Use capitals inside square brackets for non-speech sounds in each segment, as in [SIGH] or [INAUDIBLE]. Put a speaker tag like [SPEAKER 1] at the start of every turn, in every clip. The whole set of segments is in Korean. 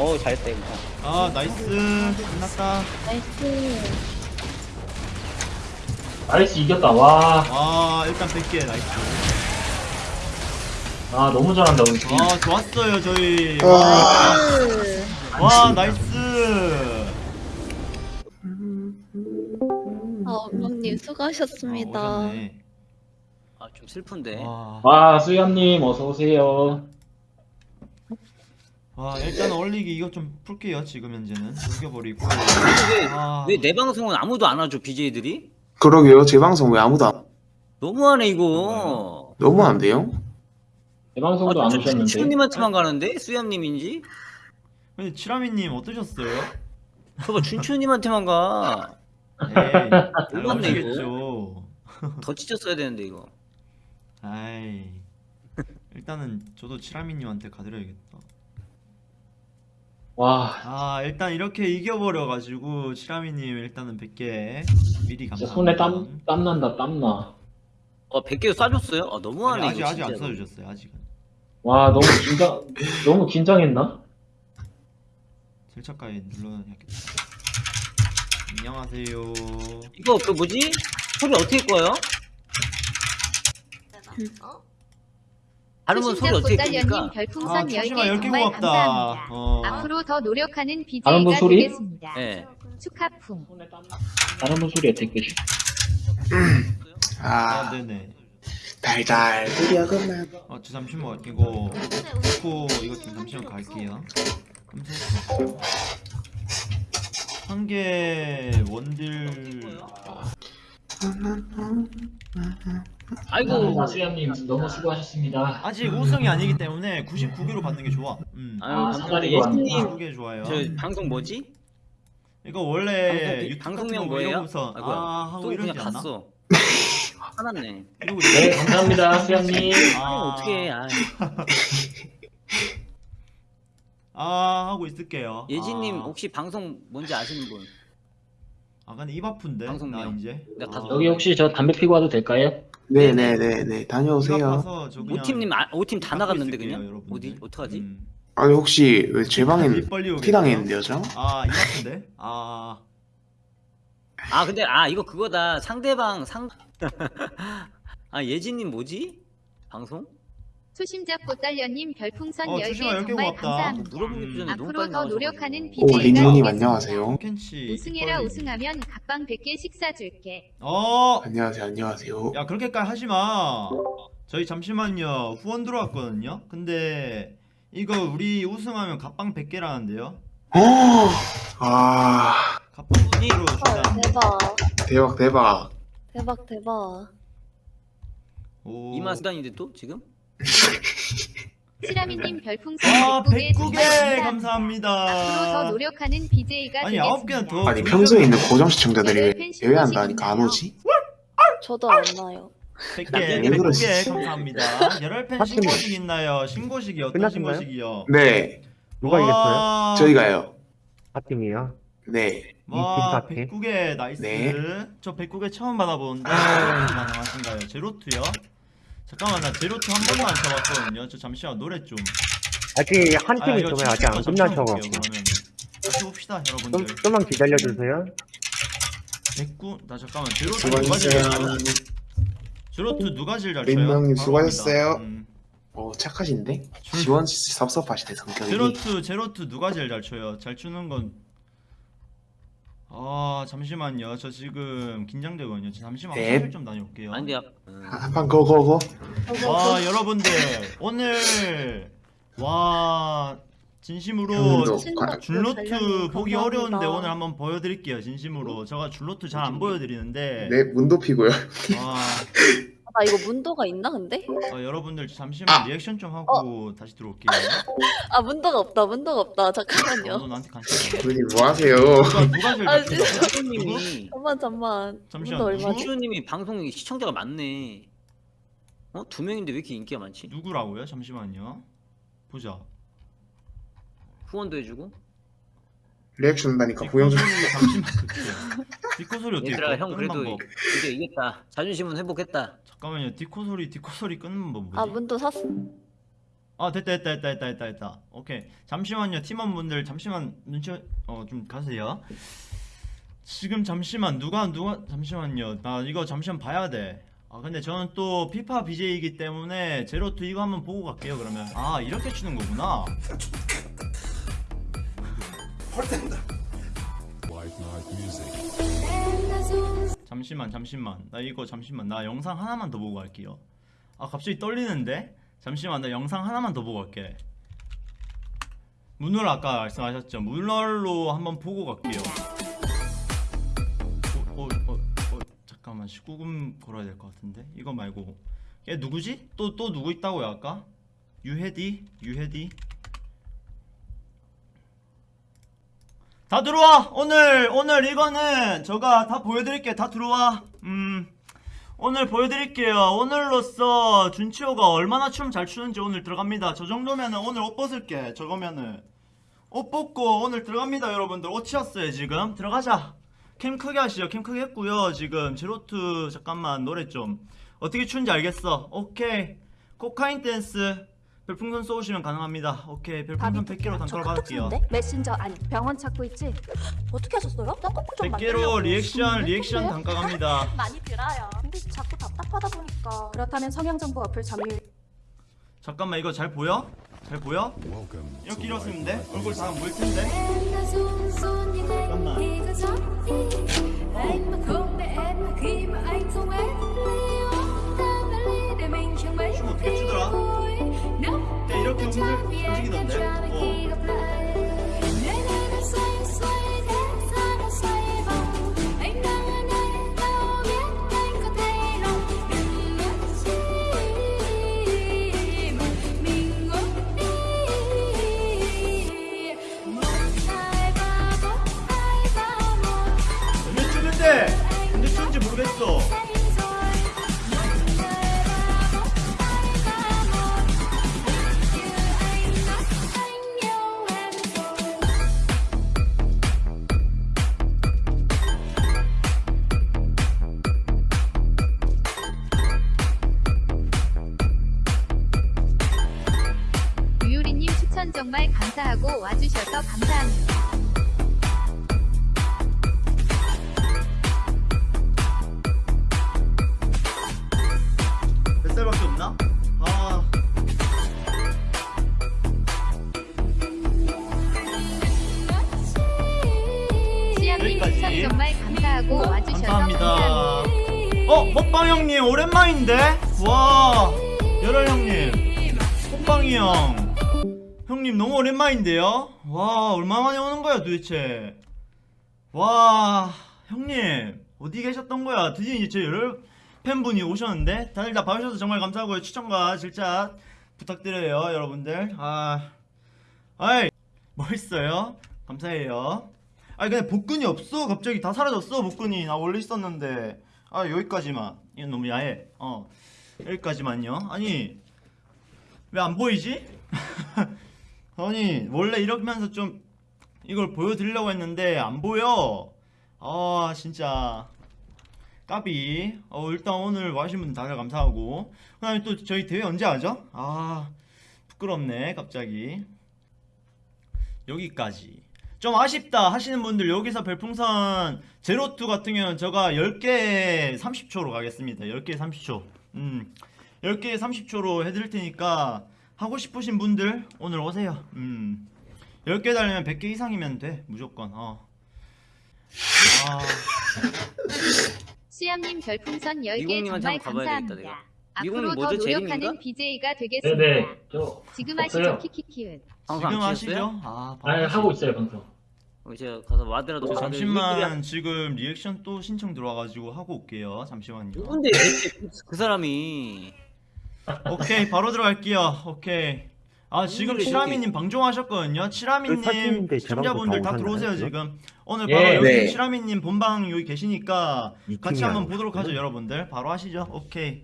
[SPEAKER 1] 어 잘했다 이거
[SPEAKER 2] 아 nice 끝났다
[SPEAKER 3] nice.
[SPEAKER 4] nice 이겼다 와.
[SPEAKER 2] 아 일단 100개 nice
[SPEAKER 4] 아 너무 잘한다 우리 팀.
[SPEAKER 2] 아 좋았어요 저희
[SPEAKER 5] 아.
[SPEAKER 2] 와, 와 nice
[SPEAKER 3] 아, 어머님 수고하셨습니다.
[SPEAKER 2] 아, 오셨네.
[SPEAKER 1] 아좀 슬픈데
[SPEAKER 2] 와,
[SPEAKER 4] 와 수연님 어서 오세요.
[SPEAKER 2] 와 일단 올리기 이거 좀 풀게요 지금 현재는 녹여버리고 아,
[SPEAKER 1] 왜 내 방송은 아무도 안 와줘 BJ들이?
[SPEAKER 5] 그러게요. 제 방송 왜 아무도 안
[SPEAKER 1] 너무하네 이거
[SPEAKER 5] 너무 안 돼요?
[SPEAKER 4] 내 방송도 안 오셨는데.
[SPEAKER 1] 춘추님한테만 가는데? 수염님인지?
[SPEAKER 2] 근데 치라미님 어떠셨어요?
[SPEAKER 1] 저거 춘추님한테만 가.
[SPEAKER 2] 에이 잘
[SPEAKER 1] 몰랐네,
[SPEAKER 2] 나오시겠죠
[SPEAKER 1] 더 찢었어야 되는데 이거.
[SPEAKER 2] 아이 일단은 저도 치라미님한테 가드려야겠다
[SPEAKER 4] 와
[SPEAKER 2] 아 일단 이렇게 이겨버려가지고 치라미님 일단은 100개 미리
[SPEAKER 4] 진짜
[SPEAKER 2] 감사합니다
[SPEAKER 4] 손에 땀 땀 난다 땀 나.
[SPEAKER 1] 어 100개 쏴줬어요? 아
[SPEAKER 2] 아니,
[SPEAKER 1] 너무하네
[SPEAKER 2] 아직
[SPEAKER 1] 이거
[SPEAKER 2] 아직 안
[SPEAKER 1] 진짜로.
[SPEAKER 2] 써주셨어요 아직은
[SPEAKER 4] 와 너무 긴장 너무 긴장했나?
[SPEAKER 2] 절차가에 눌러야겠다 안녕하세요
[SPEAKER 1] 이거 그 뭐지? 소리 어떻게 꺼요? 다른 분 소리 어떻게
[SPEAKER 6] 꽃달련님
[SPEAKER 1] 끄니까?
[SPEAKER 2] 아
[SPEAKER 6] 별풍선 10개
[SPEAKER 2] 초심아 10개
[SPEAKER 6] 정말
[SPEAKER 2] 고맙다
[SPEAKER 6] 감사합니다.
[SPEAKER 2] 어.
[SPEAKER 6] 앞으로 더 노력하는
[SPEAKER 4] 다른
[SPEAKER 6] BJ가
[SPEAKER 4] 분 소리?
[SPEAKER 6] 되겠습니다.
[SPEAKER 1] 예.
[SPEAKER 6] 축하풍.
[SPEAKER 4] 다른 분 소리 어떻게 끄지?
[SPEAKER 2] 아
[SPEAKER 5] 아,
[SPEAKER 2] 네네
[SPEAKER 5] 달달 드디어 끝나.
[SPEAKER 2] 어, 저 잠시만 이거 놓고 이거 좀 잠시만 갈게요. 한 개 원딜
[SPEAKER 1] 아이고.
[SPEAKER 4] 아, 수연님 너무 수고하셨습니다.
[SPEAKER 2] 아직 우승이 아니기 때문에 99개로 받는 게 좋아. 음.
[SPEAKER 1] 아유
[SPEAKER 4] 아. 사다리가
[SPEAKER 1] 예진님
[SPEAKER 2] 99개 좋아요.
[SPEAKER 1] 저 방송 뭐지?
[SPEAKER 2] 이거 원래
[SPEAKER 1] 방송, 방송명
[SPEAKER 2] 거
[SPEAKER 1] 뭐예요?
[SPEAKER 2] 이러고서
[SPEAKER 1] 아이고야.
[SPEAKER 2] 아 하고
[SPEAKER 1] 또 그냥
[SPEAKER 2] 이러지 않나?
[SPEAKER 1] 갔어. [LAUGHS] 화났네.
[SPEAKER 4] 네. 감사합니다 수연님. [LAUGHS]
[SPEAKER 2] 아,
[SPEAKER 1] 어떻게 해? 아,
[SPEAKER 2] 아 하고 있을게요.
[SPEAKER 1] 예진님
[SPEAKER 2] 아,
[SPEAKER 1] 혹시 방송 뭔지 아시는 분?
[SPEAKER 2] 아 근데 입 아픈데 나
[SPEAKER 1] 방송명.
[SPEAKER 2] 이제.
[SPEAKER 1] 내가 가서
[SPEAKER 4] 여기 혹시 저 담배 피고 와도 될까요?
[SPEAKER 5] 네네네네.
[SPEAKER 2] 입
[SPEAKER 5] 다녀오세요.
[SPEAKER 2] 아파서 저 그냥
[SPEAKER 1] 오팀님 아, 오팀 다 나갔는데
[SPEAKER 2] 있을게요,
[SPEAKER 1] 그냥
[SPEAKER 2] 여러분들.
[SPEAKER 1] 어디 어떡하지?
[SPEAKER 2] 음.
[SPEAKER 5] 아니 혹시 왜 제 방에
[SPEAKER 2] 입 벌리고
[SPEAKER 5] 피 당했는데요, 저?
[SPEAKER 2] 아, 이 같은데? 아,
[SPEAKER 1] 아 근데 아 이거 그거다 상대방 상. [LAUGHS] 아 예진님 뭐지? 방송?
[SPEAKER 6] 초심자 꽃달련님 별풍선
[SPEAKER 2] 어,
[SPEAKER 6] 10개
[SPEAKER 2] 초심아, 10개
[SPEAKER 6] 정말
[SPEAKER 2] 고맙다.
[SPEAKER 6] 감사합니다.
[SPEAKER 1] 물어보기 전에 너무
[SPEAKER 6] 앞으로
[SPEAKER 1] 빨리
[SPEAKER 6] 더
[SPEAKER 1] 나와서
[SPEAKER 6] 노력하는
[SPEAKER 5] 오,
[SPEAKER 6] 되겠습니다.
[SPEAKER 5] 안녕하세요.
[SPEAKER 2] 캔치.
[SPEAKER 6] 우승해라 우승하면 각방 100개씩 사줄게.
[SPEAKER 2] 어,
[SPEAKER 5] 안녕하세요, 안녕하세요.
[SPEAKER 2] 야 그렇게까지 하지 마. 저희 잠시만요. 후원 들어왔거든요. 근데 이거 우리 우승하면 갑방 100개라는데요.
[SPEAKER 5] 아,
[SPEAKER 2] 갑방 100개로
[SPEAKER 3] 헐,
[SPEAKER 2] 준다는데.
[SPEAKER 3] 대박.
[SPEAKER 5] 대박, 대박.
[SPEAKER 3] 대박, 대박.
[SPEAKER 2] 오.
[SPEAKER 1] 이만 수단인데 또 지금?
[SPEAKER 6] 시라미님 별풍선
[SPEAKER 2] 아,
[SPEAKER 6] 109개
[SPEAKER 2] 109개
[SPEAKER 6] 감사합니다. 앞으로 더. 노력하는 BJ가
[SPEAKER 2] 아니, 아홉 개는 더-
[SPEAKER 5] 아니 평소에 있는 고정 시청자들이 왜 예외한다니까 안 오지?
[SPEAKER 3] 저도 안 나요.
[SPEAKER 2] 100개,
[SPEAKER 5] 왜
[SPEAKER 2] 100개
[SPEAKER 5] 그러시지?
[SPEAKER 2] 감사합니다. 열혈팬 신고식 있나요? 신고식이 어떤
[SPEAKER 7] 끝났나요?
[SPEAKER 2] 신고식이요?
[SPEAKER 5] 네,
[SPEAKER 7] 누가 이겼어요?
[SPEAKER 2] 와,
[SPEAKER 5] 저희가요.
[SPEAKER 7] 파팀이요.
[SPEAKER 5] 네,
[SPEAKER 2] 와? 109개 나이스.
[SPEAKER 5] 네.
[SPEAKER 2] 저 109개 처음 받아보는데 가능하신가요? 제로투요? 잠깐만 나 제로투 한 번도 안 쳐봤거든요. 저 잠시만 노래 좀.
[SPEAKER 7] 아직 한
[SPEAKER 2] 아,
[SPEAKER 7] 팀이
[SPEAKER 2] 이거
[SPEAKER 7] 있으면 아직 안
[SPEAKER 2] 그러면. 다시 봅시다
[SPEAKER 7] 좀,
[SPEAKER 2] 여러분들.
[SPEAKER 7] 좀만 기다려주세요.
[SPEAKER 2] 109? 나 잠깐만 제로투
[SPEAKER 5] 수고하셨어요.
[SPEAKER 2] 누가 제일 잘 쳐요? 제로투 누가 제일 잘 쳐요?
[SPEAKER 5] 민망님
[SPEAKER 2] 바로
[SPEAKER 5] 수고하셨어요.
[SPEAKER 2] 갑니다. 음.
[SPEAKER 5] 어 착하신데? 지원 씨 섭섭하시네 성격이.
[SPEAKER 2] 제로투 제로투 누가 제일 잘 쳐요? 잘 추는 건. 아 잠시만요. 저 지금 긴장되거든요. 저 잠시만
[SPEAKER 5] 네.
[SPEAKER 2] 화장실 좀 다녀올게요.
[SPEAKER 1] 아니 야 음.
[SPEAKER 5] 한판 고고고.
[SPEAKER 2] 와 여러분들 오늘 와 진심으로 줄로트 보기. 어려운데 오늘 한번 보여드릴게요 진심으로 제가 줄로트 잘 안 보여드리는데
[SPEAKER 5] 네 문도 피고요.
[SPEAKER 2] 와
[SPEAKER 3] 아, 나 이거 문도가 있나, 근데?
[SPEAKER 2] 어, 여러분들 잠시만 리액션 좀 하고 다시 들어올게요
[SPEAKER 3] 아, 문도가 없다, 문도가 없다.
[SPEAKER 2] 어,
[SPEAKER 3] 잠깐만요.
[SPEAKER 2] 너 나한테 관심
[SPEAKER 5] 누님 뭐 하세요?
[SPEAKER 2] 누가 누가 제일
[SPEAKER 3] 아, 진짜.
[SPEAKER 2] 쳤어?
[SPEAKER 1] 춘추님이
[SPEAKER 3] 잠만, 잠만.
[SPEAKER 2] 잠시만,
[SPEAKER 3] 문도 얼마지?
[SPEAKER 1] 춘추님이 방송에 시청자가 많네. 어? 두 명인데 왜 이렇게 인기가 많지?
[SPEAKER 2] 누구라고요? 잠시만요 보자
[SPEAKER 1] 후원도 해주고.
[SPEAKER 5] 리액션 한다니까 보영 좀.
[SPEAKER 2] 그게요 디코 소리 어떻게
[SPEAKER 1] 얘들아
[SPEAKER 2] 꺼?
[SPEAKER 1] 형 그래도 이제 이겼다. 자존심은 회복했다.
[SPEAKER 2] 잠깐만요 디코 소리 디코 소리 끄는 법 뭐지?
[SPEAKER 3] 아, 문도 샀어.
[SPEAKER 2] 아 됐다 됐다 됐다 됐다 됐다 됐다 오케이 잠시만요 팀원분들 잠시만 눈치 어 좀 가세요 지금 잠시만 누가 누가 잠시만요 나 이거 잠시만 봐야 돼 아 근데 저는 또 피파 BJ이기 때문에 제로투 이거 한번 보고 갈게요 그러면 아 이렇게 치는 거구나 [LAUGHS] 잠시만 잠시만. 나 이거 잠시만. 나 영상 하나만 더 보고 갈게요. 아 갑자기 떨리는데? 잠시만 나 영상 하나만 더 보고 갈게. 문월 아까 말씀하셨죠? 문월로 한번 보고 갈게요. 어, 어, 어, 어, 잠깐만. 19금 걸어야 될 것 같은데? 이거 말고. 얘 누구지? 또 또 누구 있다고요 아까? 유해디? 유해디? 다 들어와. 오늘 오늘 이거는 제가 다 보여드릴게 다 들어와. 음 오늘 보여드릴게요. 오늘로써 준치호가 얼마나 춤 잘 추는지 오늘 들어갑니다. 저 정도면은 오늘 옷 벗을게. 저거면은. 옷 벗고 오늘 들어갑니다 여러분들. 옷 치웠어요 지금. 들어가자. 캠 크게 하시죠. 캠 크게 했고요. 지금 제로투 잠깐만 노래 좀. 어떻게 추는지 알겠어. 오케이. 코카인 댄스 별풍선 쏘시면 가능합니다 오케이 별풍선 100개로 단가로 받을게요
[SPEAKER 8] 메신저 아니 병원 찾고 있지? 어떻게 하셨어요? 쌍꺼풀 좀
[SPEAKER 2] 100개로 리액션 리액션 단가 갑니다 [LAUGHS]
[SPEAKER 8] 많이 들어요. 근데 자꾸 답답하다 보니까 그렇다면 성향정보 어플 점유
[SPEAKER 2] 잠깐만 이거 잘 보여? 잘 보여? 이렇게 일었으면 돼? 얼굴 다 보일 텐데 잠깐만 춤 어떻게 추더라? 네, 이렇게 움직, 움직이던데? 어. 언제 추는지 모르겠어
[SPEAKER 6] 추천 정말 감사하고 와주셔서 감사합니다.
[SPEAKER 2] 몇 살밖에 없나? 아.
[SPEAKER 6] 추천 정말 감사하고 와주셔서
[SPEAKER 2] 감사합니다
[SPEAKER 6] 감사합니다.
[SPEAKER 2] 어? 먹방 형님 오랜만인데? 와 열혈 형님 형형 님 너무 오랜만인데요? 와 얼마 만에 오는 거야 도대체? 와 형님 어디 계셨던 거야? 드디어 이제 제 열혈 팬분이 오셨는데? 다들 다 봐주셔서 정말 감사하고요. 추천과 질차 부탁드려요 여러분들. 아 아이 멋있어요. 감사해요. 아니 근데 복근이 없어? 갑자기 다 사라졌어 복근이. 나 원래 있었는데. 아 여기까지만. 이건 너무 야해. 어 여기까지만요. 아니 왜 안 보이지? [LAUGHS] 아니 원래 이러면서 좀 이걸 보여드리려고 했는데 안 보여. 아 진짜. 까비. 어 일단 오늘 와주신 분 다들 감사하고. 그 다음에 또 저희 대회 언제 하죠? 아 부끄럽네 갑자기. 여기까지. 좀 아쉽다 하시는 분들 여기서 별풍선 제로투 같은 경우는 제가 10개 30초로 가겠습니다. 10개 30초. 음 10개 30초로 해드릴 테니까 하고 싶으신 분들 오늘 오세요 음 10개 달리면 100개 이상이면 돼 무조건 어. 아,
[SPEAKER 6] 시암님 별풍선 10개
[SPEAKER 1] 미국님한테
[SPEAKER 6] 정말 감사합니다. 앞으로 더? 노력하는? BJ가 되겠습니다.
[SPEAKER 4] 네네. 저
[SPEAKER 6] 지금. 하시죠 키키키은.
[SPEAKER 2] 지금
[SPEAKER 1] 안
[SPEAKER 2] 하시죠? 아,
[SPEAKER 4] 아니 하고 있어요 방송.
[SPEAKER 1] 어, 제가 가서 와드라도
[SPEAKER 4] 저
[SPEAKER 1] 다들
[SPEAKER 2] 잠시만 지금 리액션 또 신청 들어와가지고 하고 올게요 잠시만요
[SPEAKER 1] 누군데 그, 그 사람이
[SPEAKER 2] 오케이 바로 들어갈게요 오케이 아 지금
[SPEAKER 1] 오늘의
[SPEAKER 2] 치라미님 방종하셨거든요
[SPEAKER 7] 그
[SPEAKER 2] 치라미님
[SPEAKER 7] 사진인데
[SPEAKER 2] 시청자분들 다 들어오세요 지금 오늘
[SPEAKER 4] 예,
[SPEAKER 2] 바로 여기
[SPEAKER 5] 네.
[SPEAKER 2] 치라미님 본방 여기 계시니까
[SPEAKER 7] 이
[SPEAKER 2] 같이 한번? 보도록 하죠 여러분들 바로 하시죠 오케이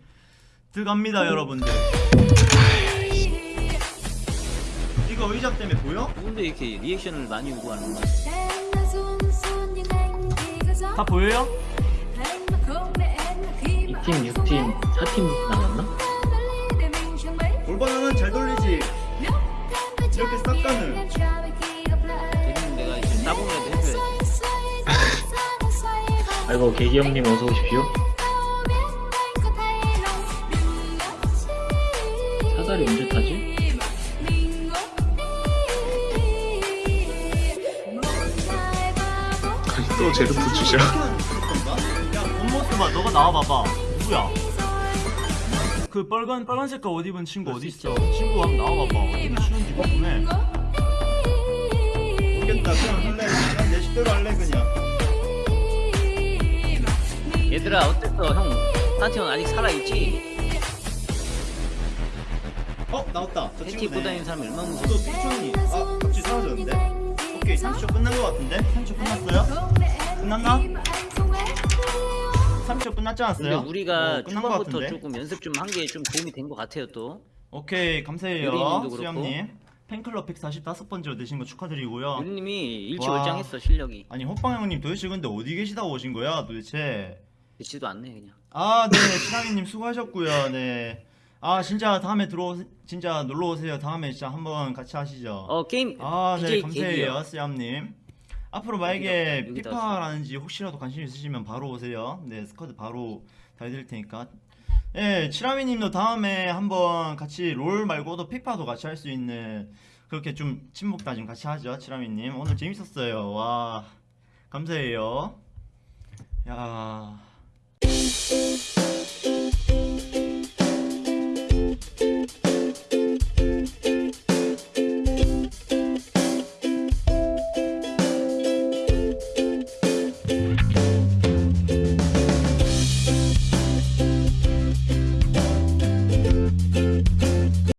[SPEAKER 2] 들어갑니다 여러분들 이거 의자 때문에 보여?
[SPEAKER 1] 누군데 이렇게 리액션을 많이 요구하는 거야?
[SPEAKER 2] 다 보여요?
[SPEAKER 4] 2팀, 6팀, 4팀 나갔나?
[SPEAKER 2] 골반은 잘 돌리지. 이렇게 싹 가는.
[SPEAKER 1] 대리님 내가 이제 따봉이라도 해줘야지. [LAUGHS]
[SPEAKER 4] 아이고 개기 형님 어서 오십시오. 사다리 언제 타지?
[SPEAKER 5] 아니 또 제로투 주셔.
[SPEAKER 2] 야 본모스 봐 너가 나와봐봐. 누구야 그 빨간 빨간 색깔 옷 입은 친구 어디 있어? 친구 한번 나와봐봐 어디 추는지 궁금해. 모르겠다. 그냥 할래 그냥. 내 식대로 할래 그냥.
[SPEAKER 1] 얘들아 어땠어 형? 산티온 아직 살아있지?
[SPEAKER 2] 어 나왔다. 저
[SPEAKER 1] 팬티 입고 다니는 사람 얼마나 무서워
[SPEAKER 2] 또 피촌이 아 갑자기 사라졌는데? 오케이 30초 끝난 것 같은데? 30초 끝났어요? 끝났나? 30초 끝났지
[SPEAKER 1] 근데
[SPEAKER 2] 않았어요?
[SPEAKER 1] 우리가
[SPEAKER 2] 어, 것
[SPEAKER 1] 초반부터? 조금 연습 좀 한 게 좀 도움이 된 것 같아요 또
[SPEAKER 2] 오케이 감사해요. 수염님 팬클럽 145번째로 되신 거 축하드리고요
[SPEAKER 1] 유님이
[SPEAKER 2] 와.
[SPEAKER 1] 일치월장했어 실력이
[SPEAKER 2] 아니 호빵 형님 도대체 근데 어디 계시다 오신 거야 도대체
[SPEAKER 1] 되지도 않네 그냥 [LAUGHS]
[SPEAKER 2] 아네 신하미님 수고하셨고요 네 아 진짜 다음에 들어오 진짜 놀러 오세요 다음에 진짜 한번 같이 하시죠
[SPEAKER 1] 어 게임
[SPEAKER 2] 아 네
[SPEAKER 1] 감사해요.
[SPEAKER 2] 수염님 앞으로 만약에
[SPEAKER 1] 여기다, 여기다
[SPEAKER 2] 피파라는지 혹시라도 관심 있으시면 바로 오세요. 네 스쿼드 바로 달드릴 테니까. 예 치라미님도 다음에 한번 같이 롤 말고도 피파도 같이 할 수 있는 그렇게 좀 친목 다짐 같이 하죠 치라미님. 오늘 재밌었어요. 와 감사해요. 야